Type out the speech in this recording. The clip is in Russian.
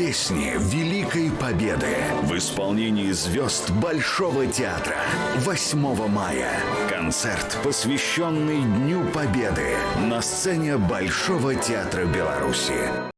Песни Великой Победы в исполнении звезд Большого театра 8 мая. Концерт, посвященный Дню Победы на сцене Большого театра Беларуси.